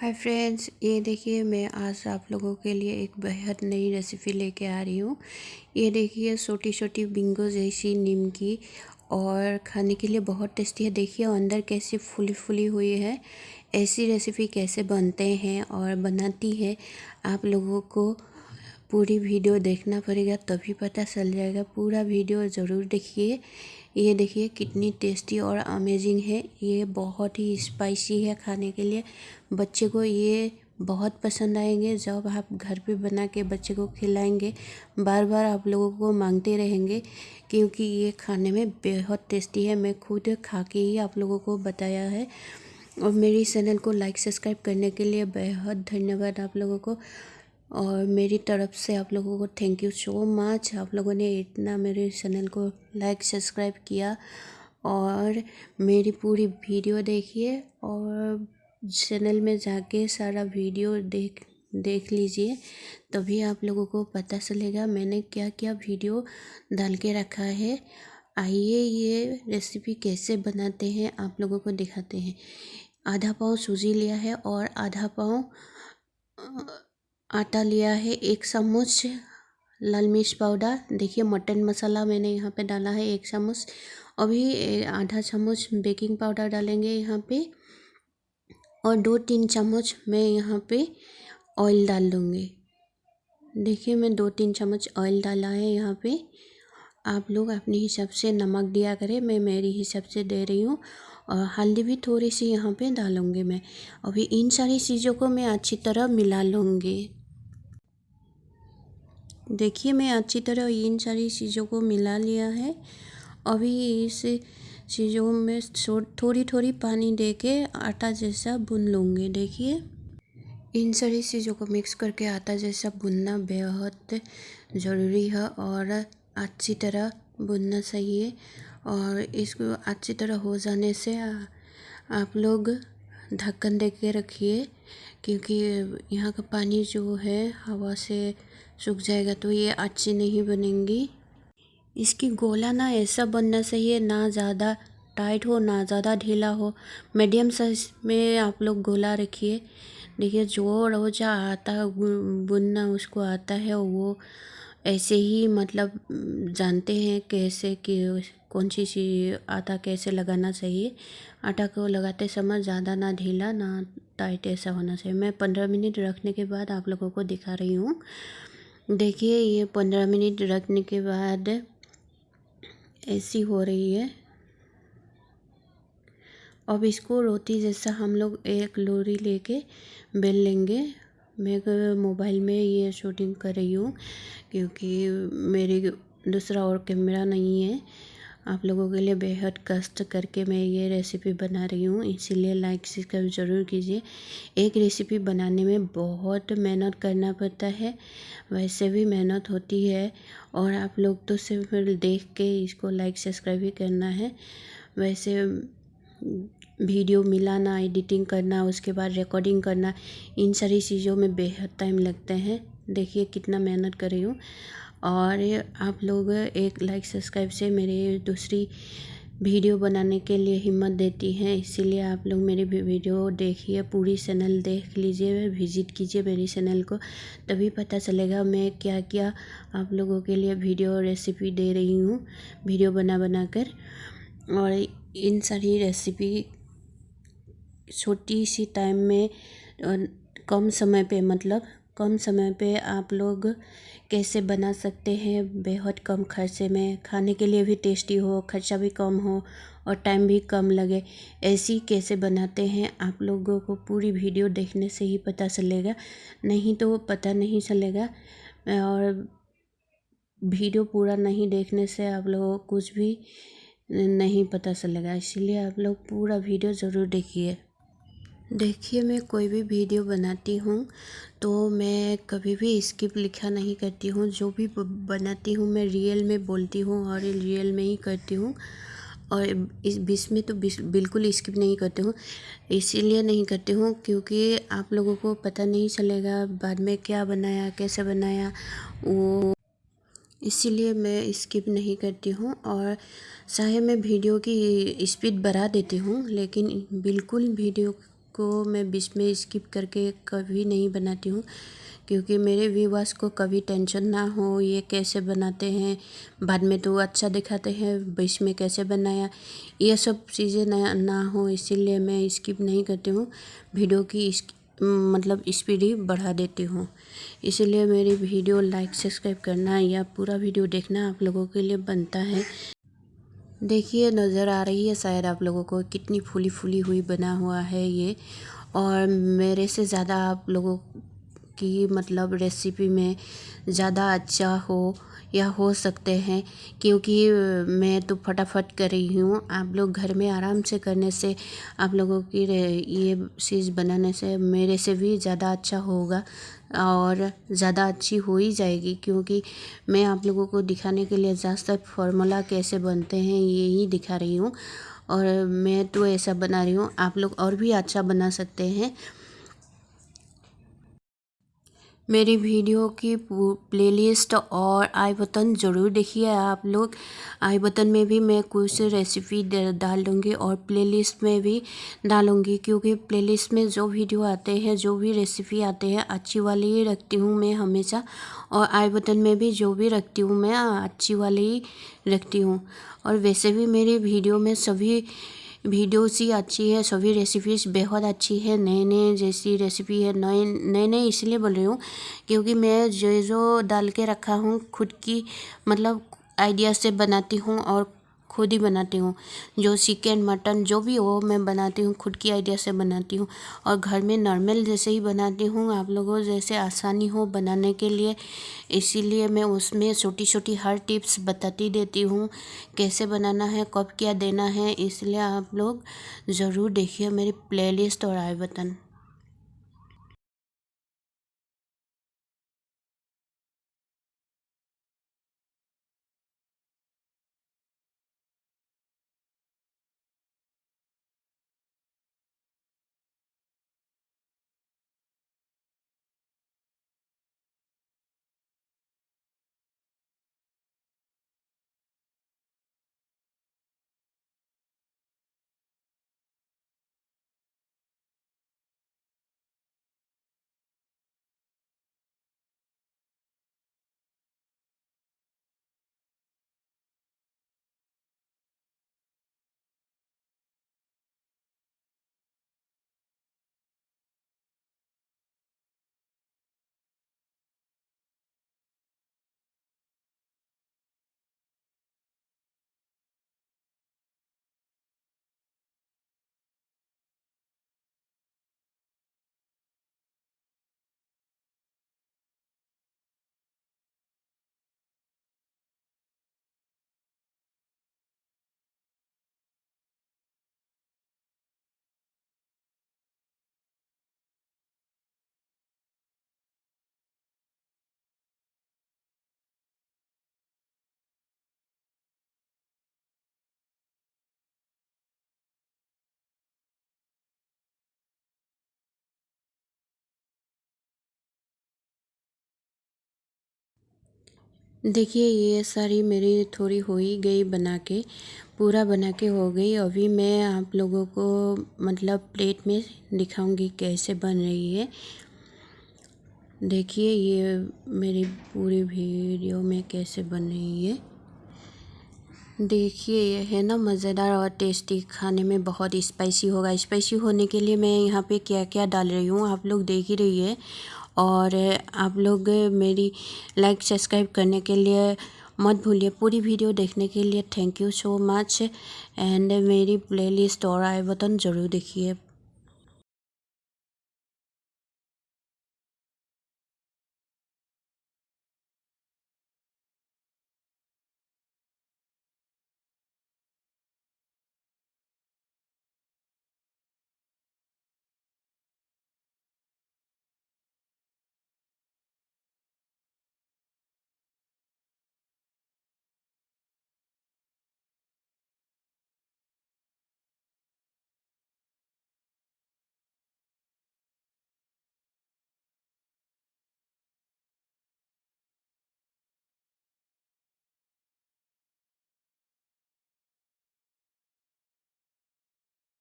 Hi friends ये देखिए मैं आज आप लोगों के लिए एक बेहद नई रेसिपी लेके आ रही हूँ। ये देखिए छोटी छोटी बिंगो जैसी निमकी और खाने के लिए बहुत टेस्टी है। देखिए अंदर कैसे फुली फुली हुई है। ऐसी रेसिपी कैसे बनते हैं और बनाती है, आप लोगों को पूरी वीडियो देखना पड़ेगा, तभी पता चल जाएगा। पूरा वीडियो ज़रूर देखिए। ये देखिए कितनी टेस्टी और अमेजिंग है। ये बहुत ही स्पाइसी है खाने के लिए। बच्चे को ये बहुत पसंद आएँगे। जब आप घर पे बना के बच्चे को खिलाएँगे बार बार आप लोगों को मांगते रहेंगे क्योंकि ये खाने में बेहद टेस्टी है। मैं खुद खा के ही आप लोगों को बताया है। और मेरी चैनल को लाइक सब्सक्राइब करने के लिए बेहद धन्यवाद आप लोगों को। और मेरी तरफ़ से आप लोगों को थैंक यू सो मच आप लोगों ने इतना मेरे चैनल को लाइक सब्सक्राइब किया और मेरी पूरी वीडियो देखिए और चैनल में जाके सारा वीडियो देख देख लीजिए, तभी आप लोगों को पता चलेगा मैंने क्या क्या वीडियो डाल के रखा है। आइए ये रेसिपी कैसे बनाते हैं, आप लोगों को दिखाते हैं। आधा पाव सूजी लिया है और आधा पाव आटा लिया है, एक चम्मच लाल मिर्च पाउडर। देखिए, मटन मसाला मैंने यहाँ पे डाला है एक चम्मच। अभी आधा चम्मच बेकिंग पाउडर डालेंगे यहाँ पे और दो तीन चम्मच मैं यहाँ पे ऑयल डाल दूँगी। देखिए, मैं दो तीन चम्मच ऑयल डाला है यहाँ पे। आप लोग अपने हिसाब से नमक दिया करें, मैं मेरी हिसाब से दे रही हूँ। और हल्दी भी थोड़ी सी यहाँ पे डालूँगी मैं। अभी इन सारी चीज़ों को मैं अच्छी तरह मिला लूँगी। देखिए, मैं अच्छी तरह इन सारी चीज़ों को मिला लिया है। अभी इस चीज़ों में थोड़ी थोड़ी पानी दे के आटा जैसा बुन लूँगी, देखिए। इन सारी चीज़ों को मिक्स करके आटा जैसा बुनना बेहद ज़रूरी है और अच्छी तरह बुनना चाहिए और इसको अच्छी तरह हो जाने से आप लोग ढक्कन दे के रखिए क्योंकि यहाँ का पानी जो है, हवा से सूख जाएगा तो ये अच्छी नहीं बनेंगी। इसकी गोला ना ऐसा बनना चाहिए, ना ज़्यादा टाइट हो, ना ज़्यादा ढीला हो। मीडियम साइज़ में आप लोग गोला रखिए। देखिए, जो रोजा आता है बुनना उसको आता है, वो ऐसे ही मतलब जानते हैं कैसे कि कौन सी चीज़ आटा कैसे लगाना चाहिए। आटा को लगाते समय ज़्यादा ना ढीला, ना टाइट ऐसा होना चाहिए। मैं पंद्रह मिनट रखने के बाद आप लोगों को दिखा रही हूँ। देखिए, ये पंद्रह मिनट रखने के बाद ऐसी हो रही है। अब इसको रोटी जैसा हम लोग एक लोरी लेके बेल लेंगे। मैं मोबाइल में ये शूटिंग कर रही हूँ, क्योंकि मेरी दूसरा और कैमरा नहीं है। आप लोगों के लिए बेहद कष्ट करके मैं ये रेसिपी बना रही हूँ, इसीलिए लाइक सब्सक्राइब ज़रूर कीजिए। एक रेसिपी बनाने में बहुत मेहनत करना पड़ता है, वैसे भी मेहनत होती है और आप लोग तो सिर्फ़ देख के इसको लाइक सब्सक्राइब ही करना है। वैसे, वीडियो मिलाना एडिटिंग करना, उसके बाद रिकॉर्डिंग करना, इन सारी चीज़ों में बेहद टाइम लगते हैं। देखिए कितना मेहनत कर रही हूँ। और आप लोग एक लाइक सब्सक्राइब से मेरे दूसरी वीडियो बनाने के लिए हिम्मत देती हैं। इसीलिए आप लोग मेरी वीडियो देखिए, पूरी चैनल देख लीजिए विज़िट कीजिए मेरी चैनल को। तभी पता चलेगा मैं क्या क्या आप लोगों के लिए वीडियो रेसिपी दे रही हूँ वीडियो बना बना कर। और इन सारी रेसिपी छोटी सी टाइम में कम समय पे मतलब कम समय पे आप लोग कैसे बना सकते हैं? बेहद कम खर्चे में। खाने के लिए भी टेस्टी हो, खर्चा भी कम हो और टाइम भी कम लगे। ऐसी कैसे बनाते हैं? आप लोगों को पूरी वीडियो देखने से ही पता चलेगा। नहीं तो पता नहीं चलेगा। और वीडियो पूरा नहीं देखने से आप लोगों को कुछ भी नहीं पता चलेगा। इसीलिए आप लोग पूरा वीडियो ज़रूर देखिए। देखिए, मैं कोई भी वीडियो बनाती हूँ तो मैं कभी भी स्किप लिखा नहीं करती हूँ। जो भी बनाती हूँ, मैं रियल में बोलती हूँ और रियल में ही करती हूँ। और इस बीच में तो बिल्कुल स्किप नहीं करती हूँ। इसीलिए नहीं करती हूँ, क्योंकि आप लोगों को पता नहीं चलेगा बाद में क्या बनाया, कैसे बनाया, वो। इसीलिए मैं स्किप नहीं करती हूँ और चाहे मैं वीडियो की स्पीड बढ़ा देती हूँ, लेकिन बिल्कुल वीडियो को मैं बीच में स्किप करके कभी नहीं बनाती हूँ, क्योंकि मेरे व्यूवर्स को कभी टेंशन ना हो, ये कैसे बनाते हैं, बाद में तो अच्छा दिखाते हैं, बीच में कैसे बनाया, ये सब चीज़ें ना ना हो, इसीलिए मैं स्किप नहीं करती हूँ वीडियो की मतलब स्पीड ही बढ़ा देती हूँ। इसीलिए मेरी वीडियो लाइक सब्सक्राइब करना या पूरा वीडियो देखना आप लोगों के लिए बनता है। देखिए, नज़र आ रही है शायद आप लोगों को कितनी फूली फूली हुई, बना हुआ है ये। और मेरे से ज़्यादा आप लोगों की मतलब रेसिपी में ज़्यादा अच्छा हो या हो सकते हैं। क्योंकि मैं तो फटाफट कर रही हूँ। आप लोग घर में आराम से करने से आप लोगों की ये चीज़ बनाने से मेरे से भी ज़्यादा अच्छा होगा और ज़्यादा अच्छी हो ही जाएगी। क्योंकि मैं आप लोगों को दिखाने के लिए ज़्यादातर फॉर्मूला कैसे बनते हैं, ये ही दिखा रही हूँ। और मैं तो ऐसा बना रही हूँ। आप लोग और भी अच्छा बना सकते हैं। मेरी वीडियो की प्लेलिस्ट और आई बटन ज़रूर देखिए आप लोग। आई बटन में भी मैं कुछ रेसिपी डाल दूँगी और प्लेलिस्ट में भी डालूँगी क्योंकि प्लेलिस्ट में जो वीडियो आते हैं, जो भी रेसिपी आते हैं, अच्छी वाली ही रखती हूँ मैं हमेशा। और आई बटन में भी जो भी रखती हूँ मैं, अच्छी वाली ही रखती हूँ। और वैसे भी मेरी वीडियो में सभी वीडियोस ही अच्छी है, सभी रेसिपीज़ बेहद अच्छी है नए नए जैसी रेसिपी है, नए नए नए इसलिए बोल रही हूँ क्योंकि मैं जो जो डाल के रखा हूँ, खुद की मतलब आइडिया से बनाती हूँ और खुद ही बनाती हूँ। जो चिकन मटन जो भी हो, मैं बनाती हूँ, खुद की आइडिया से बनाती हूँ। और घर में नॉर्मल जैसे ही बनाती हूँ, आप लोगों जैसे आसानी हो बनाने के लिए। इसीलिए मैं उसमें छोटी छोटी हर टिप्स बताती देती हूँ, कैसे बनाना है, कब क्या देना है, इसलिए आप लोग ज़रूर देखिए मेरी प्लेलिस्ट और आई बटन देखिए, ये सारी मेरी थोड़ी हो ही गई बना के, पूरा बना के हो गई। अभी मैं आप लोगों को मतलब प्लेट में दिखाऊँगी कैसे बन रही है। देखिए, ये मेरी पूरी वीडियो में कैसे बन रही है। देखिए, ये है ना मज़ेदार और टेस्टी, खाने में बहुत स्पाइसी होगा। स्पाइसी होने के लिए मैं यहाँ पे क्या क्या डाल रही हूँ, आप लोग देख ही रही है। और आप लोग मेरी लाइक सब्सक्राइब करने के लिए मत भूलिए पूरी वीडियो देखने के लिए thank you so much and मेरी प्लेलिस्ट और आई बटन ज़रूर देखिए।